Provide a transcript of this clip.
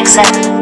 exit.